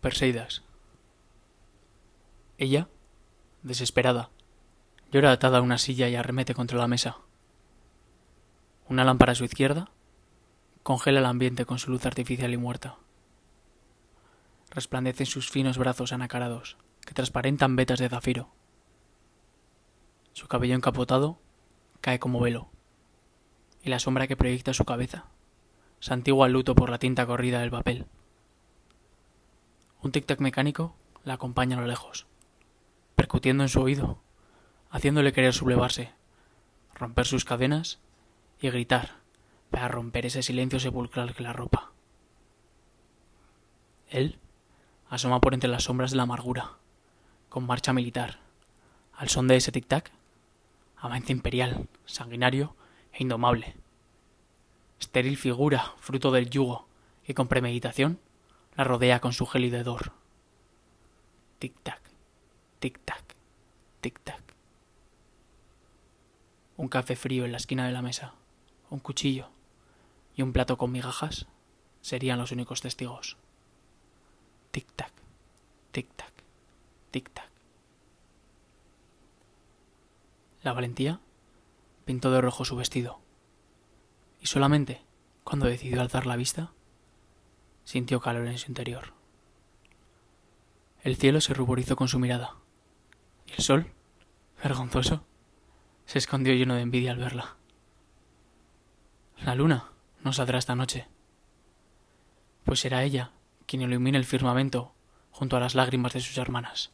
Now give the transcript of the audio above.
Perseidas. Ella, desesperada, llora atada a una silla y arremete contra la mesa. Una lámpara a su izquierda congela el ambiente con su luz artificial y muerta. Resplandecen sus finos brazos anacarados, que transparentan vetas de zafiro. Su cabello encapotado cae como velo, y la sombra que proyecta su cabeza santigua el luto por la tinta corrida del papel. Un tic-tac mecánico la acompaña a lo lejos, percutiendo en su oído, haciéndole querer sublevarse, romper sus cadenas y gritar para romper ese silencio sepulcral que la ropa. Él asoma por entre las sombras de la amargura, con marcha militar, al son de ese tic-tac, avance imperial, sanguinario e indomable. Estéril figura, fruto del yugo, que con premeditación la rodea con su gélido hedor. Tic-tac, tic-tac, tic-tac. Un café frío en la esquina de la mesa, un cuchillo y un plato con migajas serían los únicos testigos. Tic-tac, tic-tac, tic-tac. La valentía pintó de rojo su vestido, y solamente cuando decidió alzar la vista, sintió calor en su interior. El cielo se ruborizó con su mirada, y el sol, vergonzoso, se escondió lleno de envidia al verla. La luna no saldrá esta noche, pues será ella quien ilumine el firmamento junto a las lágrimas de sus hermanas.